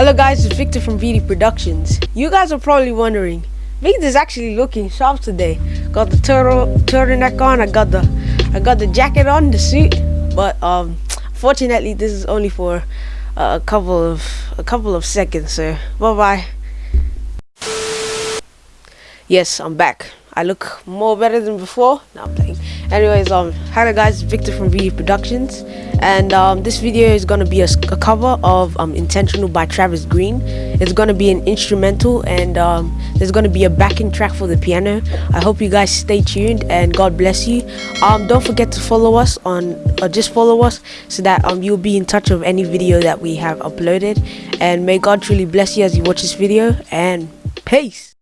Hello guys, it's Victor from VD Productions. You guys are probably wondering, Victor's actually looking sharp today. Got the turtle turtleneck on, I got the I got the jacket on, the suit, but um fortunately this is only for uh, a couple of a couple of seconds, so bye bye. Yes, I'm back. I look more better than before. Now I'm playing. Anyways, um, hello guys, Victor from VD Productions, and um, this video is gonna be a, a, cover of um, "Intentional" by Travis Green. It's gonna be an instrumental, and um, there's gonna be a backing track for the piano. I hope you guys stay tuned, and God bless you. Um, don't forget to follow us on, or just follow us, so that um you'll be in touch of any video that we have uploaded. And may God truly bless you as you watch this video. And peace.